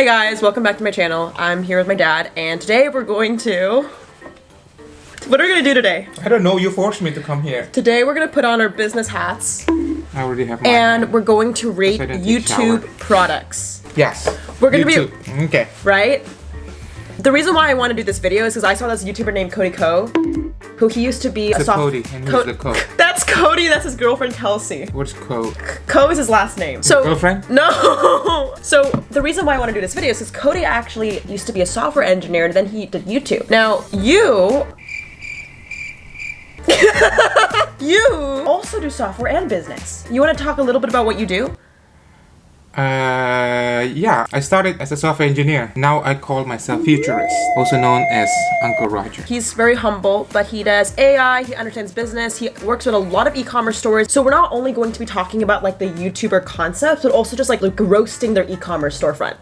Hey guys, welcome back to my channel. I'm here with my dad, and today we're going to... What are we gonna do today? I don't know, you forced me to come here. Today we're gonna put on our business hats, I already have mine. and we're going to rate So I didn't take YouTube products, Yes. We're gonna be- YouTube. Okay. right? The reason why I want to do this video is because I saw this YouTuber named Cody Ko, who he used to be a It's a soft... Cody, and who's the Co? That's Cody, that's his girlfriend Kelsey. What's code? Ko is his last name. So Girlfriend? No. So the reason why I want to do this video is because Cody actually used to be a software engineer and then he did YouTube. Now you. you also do software and business. You want to talk a little bit about what you do? Uh, yeah. I started as a software engineer. Now I call myself futurist, also known as Uncle Roger. He's very humble, but he does AI, he understands business, he works with a lot of e-commerce stores. So we're not only going to be talking about like the YouTuber concepts, but also just like, like roasting their e-commerce storefront.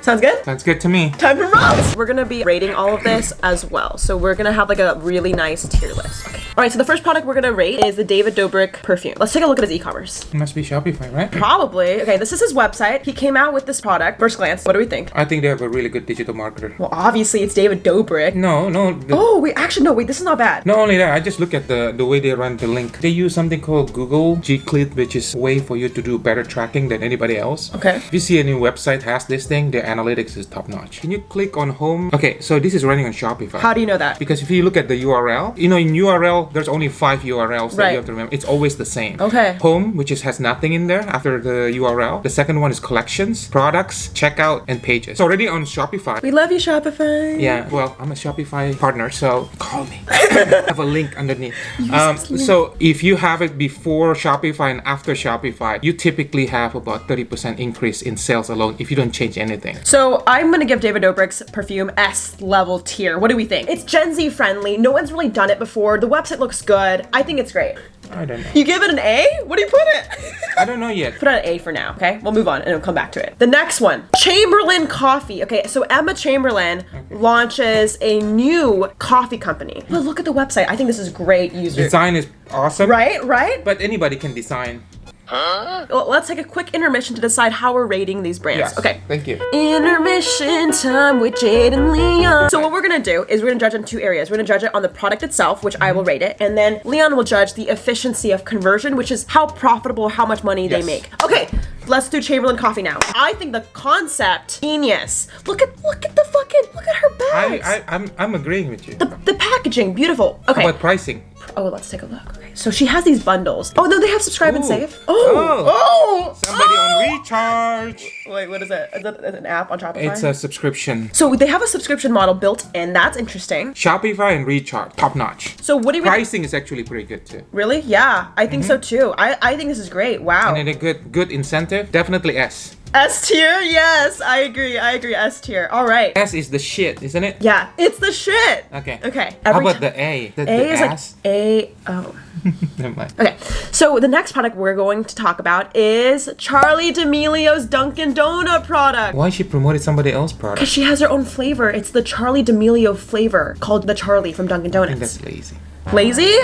Sounds good? Sounds good to me. Time for roast! We're gonna be rating all of this as well. So we're gonna have like a really nice tier list. Okay. All right, so the first product we're gonna rate is the David Dobrik perfume. Let's take a look at his e-commerce. It must be Shopify, right? Probably. Okay, this is his website. He came out with this product. First glance, what do we think? I think they have a really good digital marketer. Well, obviously it's David Dobrik. No, no. Oh, wait, actually, no, wait, this is not bad. Not only that, I just look at the, the way they run the link. They use something called Google GCLID, which is a way for you to do better tracking than anybody else. Okay. If you see a new website has this thing, their analytics is top notch. Can you click on home? Okay, so this is running on Shopify. How do you know that? because if you look at the URL, you know in URL there's only five URLs that Right. you have to remember. It's always the same. Okay. Home, which is has nothing in there after the URL. The second one is collections, products, checkout, and pages. It's already on Shopify. We love you, Shopify. Yeah, well, I'm a Shopify partner, so call me. I have a link underneath. Um, so if you have it before Shopify and after Shopify, you typically have about 30% increase in sales alone if you don't change anything. So I'm gonna give David Dobrik's perfume S level tier. What do we think? It's Gen Z friendly. No one's really done it before. The website looks good. I think it's great. I don't know. You give it an A? What do you put it? I don't know yet. put it an A for now, okay? We'll move on and we'll come back to it. The next one, Chamberlain Coffee. Okay, so Emma Chamberlain launches a new coffee company. But look at the website. I think this is great user. Design is awesome. Right, right? But anybody can design. Well, let's take a quick intermission to decide how we're rating these brands. Yes. Okay. Thank you. Intermission time with Jade and Leon. So what we're gonna do is we're gonna judge in two areas. We're gonna judge it on the product itself, which I will mm-hmm. rate it, and then Leon will judge the efficiency of conversion, which is how profitable, how much money they make. Okay, let's do Chamberlain Coffee now. I think the concept genius. Look at look at the fucking look at her I, bags. I, I'm, I'm agreeing with you. the, the packaging, beautiful. Okay. How about pricing? oh, let's take a look. Okay. So she has these bundles. Oh no, they have subscribe and save. Oh, oh, oh. Somebody oh! on recharge. Wait, what is it? Is that an app on Shopify? It's a subscription. So they have a subscription model built in. That's interesting. Shopify and recharge, top notch. So what do we Pricing is actually pretty good too. really? Yeah, I think so mhm. too. I, I think this is great. Wow. And then a good good incentive, definitely S. S tier? Yes, I agree. I agree. S tier. All right. S is the shit, isn't it? Yeah, it's the shit. Okay. Okay. How about the A? The, A the is ass? like A. Oh. Never mind. Okay. So the next product we're going to talk about is Charli D'Amelio's Dunkin' Donut product. Why she promoted somebody else's product? Because she has her own flavor. It's the Charli D'Amelio flavor called the Charli from Dunkin' I think Donuts. that's lazy. Lazy?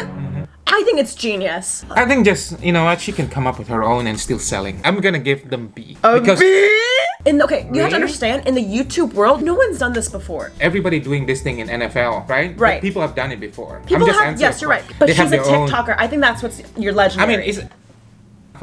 I think it's genius. I think just you know what she can come up with her own and still selling. I'm gonna give them B A because B? In okay, you have to understand in the YouTube world, no one's done this before. everybody doing this thing in NFL, right? But Right. people have done it before. People have yes, you're right. But they she's a their own. TikToker. I think that's what's your I legendary. mean,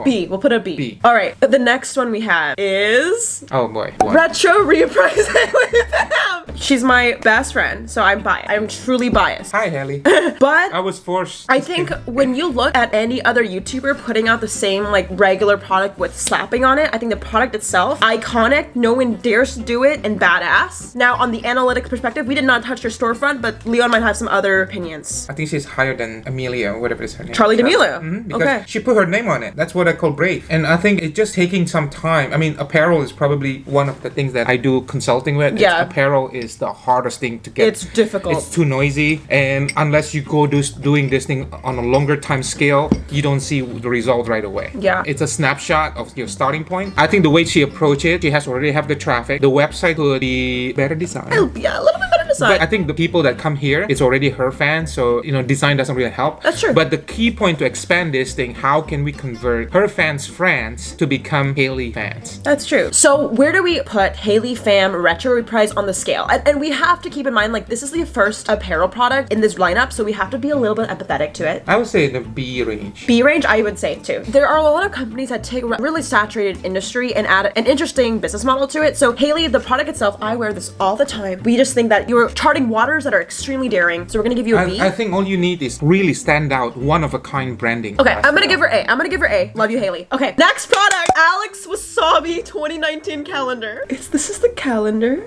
B. We'll put a B. B. All right. The next one we have is Oh boy. What? retro Reprise. She's my best friend, so I'm biased. I'm truly biased. Hi, Haley. But I was forced. I think when you look at any other YouTuber putting out the same like regular product with slapping on it, I think the product itself iconic. No one dares to do it and badass. Now on the analytics perspective, we did not touch your storefront, but Leon might have some other opinions. I think she's higher than Amelia, whatever is her name. Charli D'Amelio. Mhm, because Okay. she put her name on it. That's what I call brave. And I think it's just taking some time. I mean, apparel is probably one of the things that I do consulting with. It's- Yeah. apparel is the hardest thing to get. It's difficult. It's too noisy, and unless you go do, doing this thing on a longer time scale, you don't see the result right away. Yeah. It's a snapshot of your starting point. I think the way she approached it, she has already have the traffic. The website could be better designed. Oh, yeah, a little bit design. But I think the people that come here, it's already her fan, so you know, design doesn't really help. That's true. But the key point to expand this thing, how can we convert her fans' friends to become Haley fans? That's true. So where do we put Haley Pham Retro Reprise on the scale? And, and we have to keep in mind, like, this is the first apparel product in this lineup, so we have to be a little bit empathetic to it. I would say the B range. B range, I would say too. There are a lot of companies that take a really saturated industry and add an interesting business model to it. So Haley, the product itself, I wear this all the time. We just think that you're charting waters that are extremely daring. So we're gonna give you a B. I, I think all you need is really stand out, one of a kind branding. Okay, I'm gonna give her A. I'm gonna give her A. Love you, Haley. Okay, next product, Alex Wasabi 2019 calendar. It's, this is the calendar.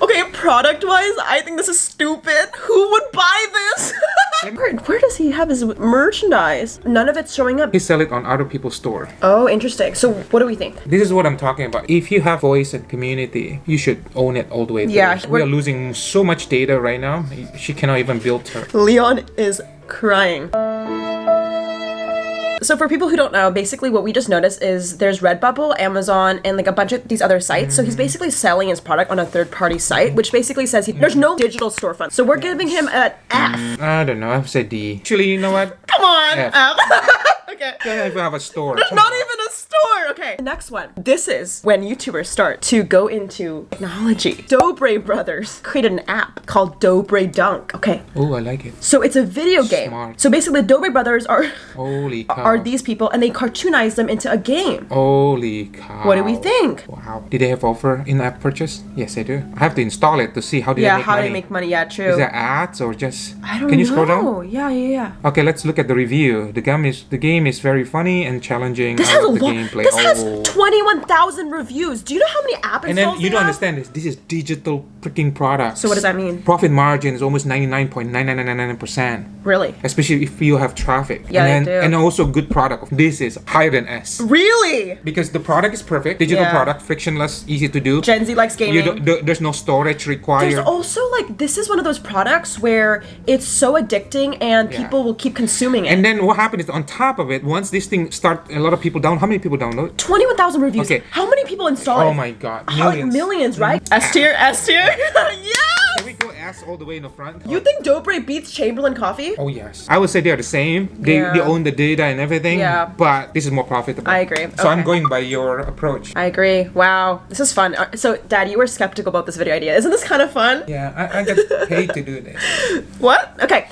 Okay, product wise, I think this is stupid. Who would buy this? where, where does he have his merchandise? None of it's showing up. He sell it on other people's store. Oh, interesting. So what do we think? This is what I'm talking about. If you have voice and community, you should own it all the way through. Yeah, we we're- are losing so much data right now. She cannot even build her. Leon is crying. So for people who don't know, basically what we just noticed is there's Redbubble, Amazon, and like a bunch of these other sites. So he's mm-hmm. basically selling his product on a third-party site, which basically says he, there's no digital storefront. So we're giving him an F. Mm, I don't know. I've said D. Actually, you know what? Come on, F. F. okay. Don't even have a store. There's not even. Okay. Next one. This is when YouTubers start to go into technology. Dobre Brothers created an app called Dobre Dunk. Okay. Oh, I like it. So it's a video game. Smart. So basically, the Dobre Brothers are Holy cow. are these people, and they cartoonize them into a game. Holy cow. What do we think? Wow. Did they have offer in-app purchase? Yes, they do. I have to install it to see how do yeah, they make how money. they make money. Yeah, true. Is there ads or just? I don't Can you know. scroll down? Yeah, yeah, yeah. Okay, let's look at the review. The game is the game is very funny and challenging. This has a lot. gameplay. This has Oh. 21,000 reviews. Do you know how many app installs And then you don't have? understand this. This is digital freaking product. So what does that mean? Profit margin is almost 99.9999%. Really? Especially if you have traffic. Yeah, and then, do. And also good product. This is higher than S. Really? Because the product is perfect. Digital Yeah. product, frictionless, easy to do. Gen Z likes gaming. there's no storage required. There's also like this is one of those products where it's so addicting and Yeah. people will keep consuming it. and then what happened is on top of it, once this thing start, a lot of people down. How many people download? 21,000 reviews. Okay. How many people install it? Oh my god, How- millions. millions, right? S tier, S tier. yes! Can we go ass all the way in the front? You think Dobre beats Chamberlain Coffee? Oh yes, I would say they're the same. They, they own the data and everything. Yeah. But this is more profitable. I agree. So I'm going by your approach. I agree. Wow, this is fun. Uh, So, Dad, you were skeptical about this video idea. Isn't this kind of fun? Yeah, I, I get paid to do this. What? Okay.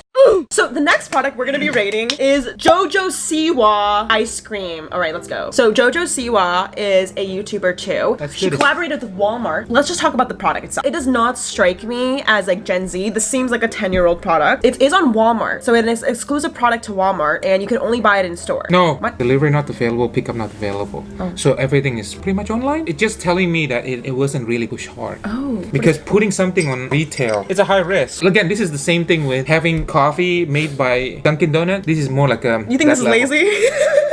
So the next product we're gonna be rating is Jojo Siwa ice cream. All right, let's go. So Jojo Siwa is a YouTuber too. Let's she this. collaborated with Walmart. Let's just talk about the product itself. It does not strike me as like Gen Z. This seems like a 10-year-old product. It is on Walmart, so it is exclusive product to Walmart, and you can only buy it in store. No, What? delivery not available, pickup not available. Oh. So everything is pretty much online. It's just telling me that it, it wasn't really pushed hard. Oh. Because putting something on retail, it's a high risk. Again, this is the same thing with having coffee made by Dunkin' Donut. This is more like a. You think this is lazy?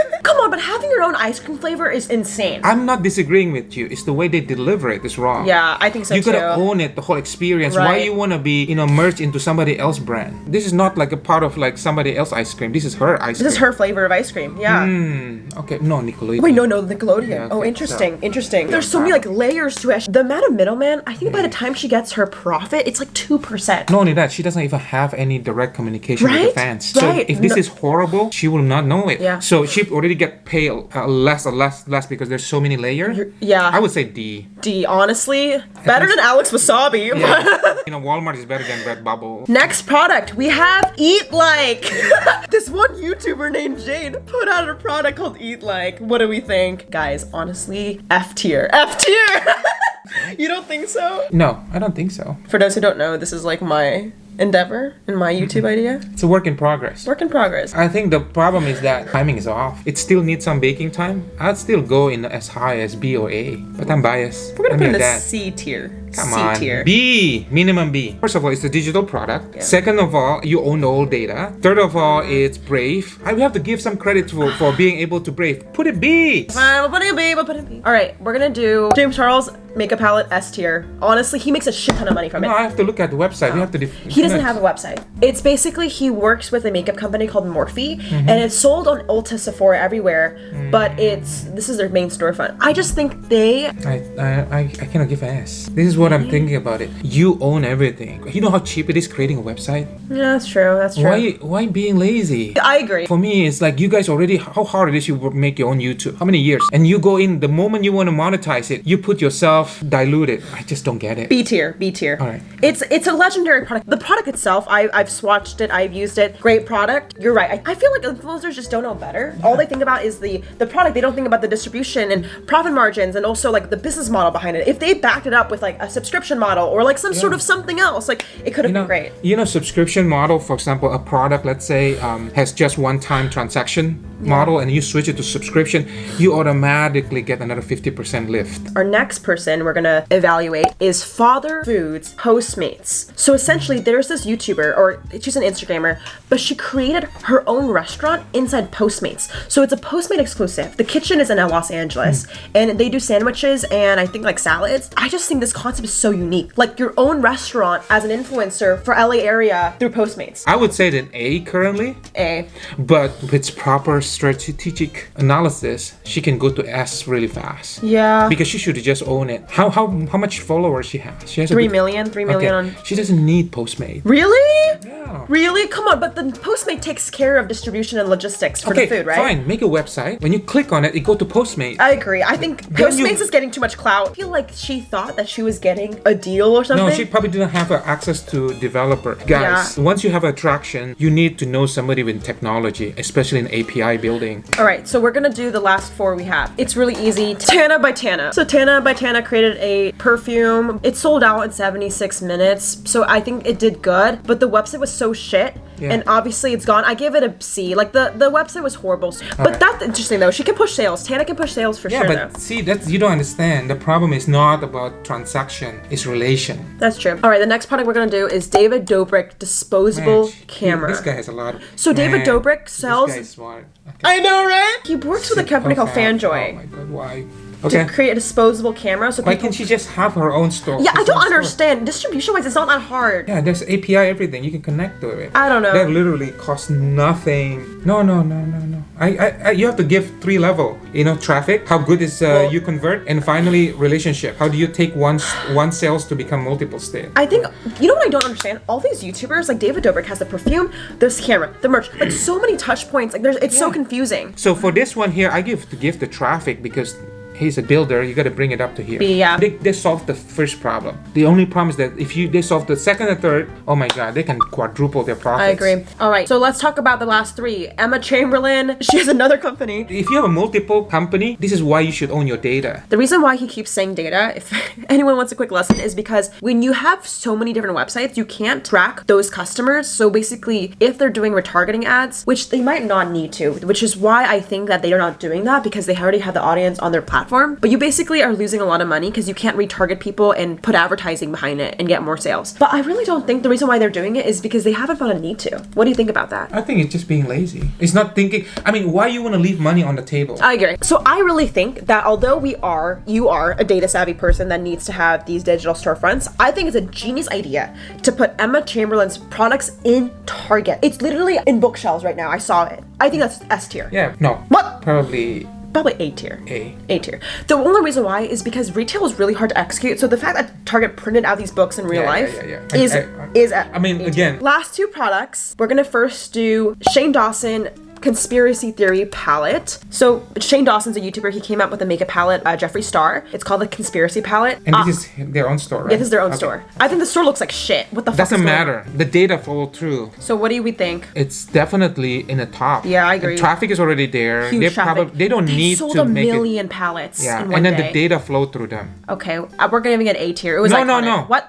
Come on, but having your own ice cream flavor is insane. I'm not disagreeing with you. It's the way they deliver it is wrong. yeah, I think so you too. gotta own it, the whole experience. Why you wanna be, you know, merged into somebody else brand? This is not like a part of like somebody else ice cream. This is her ice cream. this is her flavor of ice cream. Yeah. Hmm. Okay. No, Nickelodeon. Wait, no, no, Nickelodeon. Yeah, oh, interesting, so- interesting. There's so many like layers to it. The amount of middleman, I think by the time she gets her profit, it's like two percent. Not only that, she doesn't even have any direct communication with Right? the fans. So if this No- is horrible, she will not know it. Yeah. So she already get paid uh, less less, less because there's so many layers. yeah. I would say D. D, honestly, better than Alex Wasabi. Yeah. you know, Walmart is better than Redbubble. Next product, we have Eat Like. this one YouTuber named Jade put out a product called Eat Like. What do we think? Guys, honestly, F tier. F tier! you don't think so? No, I don't think so. For those who don't know, this is like my endeavor and my YouTube mm-hmm. idea. It's a work in progress. Work in progress. I think the problem is that timing is off. It still needs some baking time. I'd still go in as high as B or A, but I'm biased. We're gonna I'm put in the. C tier. Come C on. tier. B, minimum B. First of all, it's a digital product. Yeah. Second of all, you own the whole data. Third of all, it's brave. I will have to give some credit for, for being able to brave. Put it B. Fine, we'll put it in B, we'll put it in B. All right, we're gonna do James Charles makeup palette S tier. Honestly, he makes a shit ton of money from No, it. I have to look at the website. You have to. Def- He doesn't have a website. It's basically he works with a makeup company called Morphe, Mm-hmm. and it's sold on Ulta, Sephora, everywhere. But it's this is their main storefront. I just think they I, I, I, I cannot give an S. This is what I'm thinking about it. You own everything. You know how cheap it is creating a website? Yeah, that's true. That's true. Why why being lazy? I agree. For me, it's like you guys already how hard it is you make your own YouTube. How many years? And you go in the moment you want to monetize it, you put yourself diluted. I just don't get it. B tier, B tier. Alright. It's it's a legendary product. The product itself, I, I've swatched it, I've used it. Great product. You're right. I, I feel like influencers just don't know better. All they think about is the the product. They don't think about the distribution and profit margins and also like the business model behind it. If they backed it up with like a subscription model or like some sort of something else, like it could have you know, been great. you know, subscription model, for example, a product, let's say, um, has just one-time transaction model, and you switch it to subscription, you automatically get another 50% lift. Our next person we're gonna evaluate is Father Foods Postmates. So essentially, there's this YouTuber, or she's an Instagrammer, but she created her own restaurant inside Postmates. So it's a Postmate exclusive. The kitchen is in Los Angeles, and they do sandwiches and I think like salads. I just think this concept is so unique. Like your own restaurant as an influencer for LA area through Postmates. I would say it that A currently, A. but with proper strategic analysis, she can go to S really fast. Yeah. Because she should just own it. How how how much followers she has? She has Three million, three million Okay. on She doesn't need Postmates. Really? Yeah. Really? Come on, but the Postmate takes care of distribution and logistics for Okay, the food, right? fine. Make a website. When you click on it, it go to Postmate. I agree. I think Then you- Postmates is getting too much clout. I feel like she thought that she was getting a deal or something. No, she probably didn't have access to developer. Guys, once you have attraction, you need to know somebody with technology, especially in API building. All right, so we're gonna do the last four we have. It's really easy. Tana by Tana. So Tana by Tana created a perfume. It sold out in 76 minutes, so I think it did good. But the website was so shit, Yeah. and obviously it's gone. I give it a C. Like the the website was horrible. But Alright. that's interesting though. She can push sales. Tana can push sales for Yeah, sure. Yeah, but though. see, that's you don't understand. The problem is not about transaction; it's relation. That's true. All right, the next product we're gonna do is David Dobrik disposable Man, he- camera. This guy has a lot. Of, So David Dobrik sells- This guy's smart. Okay. I know, right? He works with a company called Fanjoy. Oh my god, why? To Okay. create a disposable camera. So Why can't she just have her own store? yeah, I don't store? understand. Distribution wise, it's not that hard. Yeah, there's API everything. You can connect to it. I don't know. That literally costs nothing. No, no, no, no, no. I, I, I you have to give three level. You know, traffic. How good is uh, Well- you convert, and finally relationship. How do you take one one sales to become multiple sales? I think you know what I don't understand. All these YouTubers, like David Dobrik, has the perfume, this camera, the merch, like so many touch points. Like there's, it's so confusing. So for this one here, I give to give the traffic because he's a builder. You got to bring it up to here. Yeah. They, they solved the first problem. The only problem is that if you they solve the second and third, oh my god, they can quadruple their profits. I agree. All right, so let's talk about the last three. Emma Chamberlain, she has another company. If you have a multiple company, this is why you should own your data. The reason why he keeps saying data, if anyone wants a quick lesson, is because when you have so many different websites, you can't track those customers. So basically, if they're doing retargeting ads, which they might not need to, which is why I think that they are not doing that because they already have the audience on their platform. But you basically are losing a lot of money because you can't retarget people and put advertising behind it and get more sales. But I really don't think the reason why they're doing it is because they haven't felt a need to. What do you think about that? I think it's just being lazy. It's not thinking. I mean, why you want to leave money on the table? I agree. So I really think that although we are, you are a data savvy person that needs to have these digital storefronts, I think it's a genius idea to put Emma Chamberlain's products in Target. It's literally in bookshelves right now. I saw it. I think that's S tier. yeah, no. What? Probably Probably A tier. A. A tier. The only reason why is because retail is really hard to execute. So the fact that Target printed out these books in real Yeah, life yeah, yeah. I- is I- I- is a I mean, A tier. again- Last two products. We're gonna first do Shane Dawson conspiracy theory palette. So Shane Dawson's a YouTuber. He came out with a makeup palette, uh, Jeffree Star. It's called the conspiracy palette. And Ah, this is their own store, right? yeah, this is their own Okay. store. I think the store looks like shit. What the fuck? Doesn't is going on? matter. The data follow through. So what do we think? It's definitely in the top. Yeah, I agree. traffic is already there. Huge they traffic. probably they don't They need sold to a make it. million palettes. Yeah, and then day. the data flow through them Okay, uh, we're giving it A tier. It was No, no, iconic. no. What?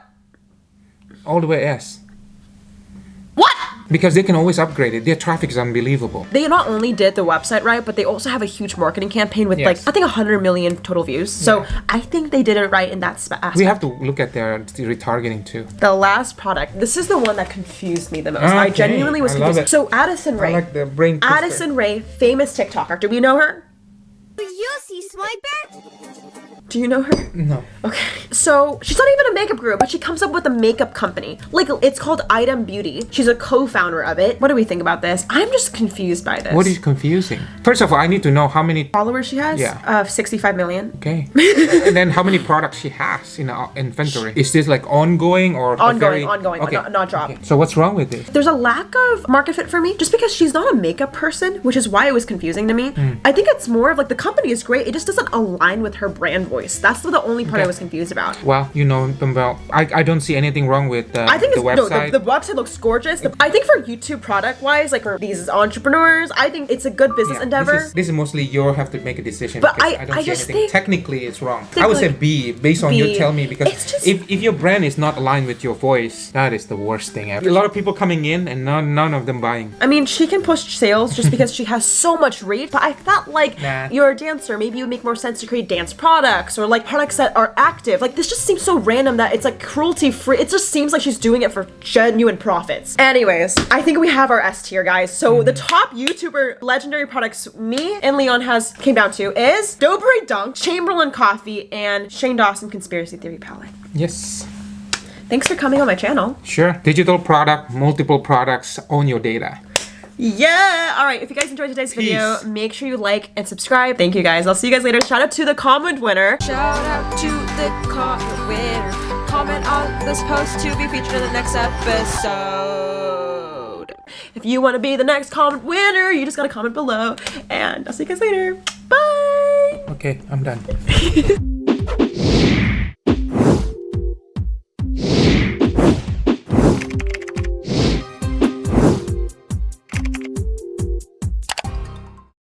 all the way S? Because they can always upgrade it. Their traffic is unbelievable. They not only did the website right, but they also have a huge marketing campaign with Yes. like I think 100 million total views. So Yeah. I think they did it right in that sp- aspect. We have to look at their retargeting too. the last product. This is the one that confused me the most. I genuinely was I love confused. it. So Addison Rae. I like the brain. twister. Addison Rae, famous TikToker. Do we know her? Do You see Swiper? Do you know her? No. Okay. So she's not even a makeup group, but she comes up with a makeup company. Like it's called Item Beauty. She's a co-founder of it. What do we think about this? I'm just confused by this. What is confusing? First of all, I need to know how many. followers she has? Yeah. Uh, 65 million. Okay. and then how many products she has in her inventory? Is this like ongoing or Ongoing, very- ongoing, not- not drop. So what's wrong with this? There's a lack of market fit for me just because she's not a makeup person, which is why it was confusing to me. Hmm. I think it's more of like the company is great, it just doesn't align with her brand voice. That's the only part I was confused about. Well, you know them well. I, I don't see anything wrong with uh, I think the it's, no, the, the website looks gorgeous. The- I think for YouTube product wise, like for these entrepreneurs, I think it's a good business Yeah, endeavor. This is, this is mostly you have to make a decision. But because I- don't I see just anything. think- Technically, it's wrong. I would say like- B based on you B. tell me because just- if, if your brand is not aligned with your voice, that is the worst thing ever. A lot of people coming in and none, none of them buying. I mean, she can push sales just because she has so much reach, but I felt like Nah. you're a dancer. Maybe you would make more sense to create dance products or like products that are active. Like, this just seems so random that it's like cruelty free. It just seems like she's doing it for genuine profits. Anyways, I think we have our S tier, guys. So hmm. the top YouTuber legendary products me and Leon has came down to is Dobre Dunk, Chamberlain Coffee, and Shane Dawson Conspiracy Theory Palette. Yes. Thanks for coming on my channel. Sure. Digital product, multiple products, own your data. Yeah. All right. If you guys enjoyed today's video, make sure you like and subscribe. Thank you guys. I'll see you guys later. Shout out to the comment winner. Shout out to the comment winner. Comment on this post to be featured in the next episode. If you want to be the next comment winner, you just gotta comment below. And I'll see you guys later. Bye. Okay, I'm done.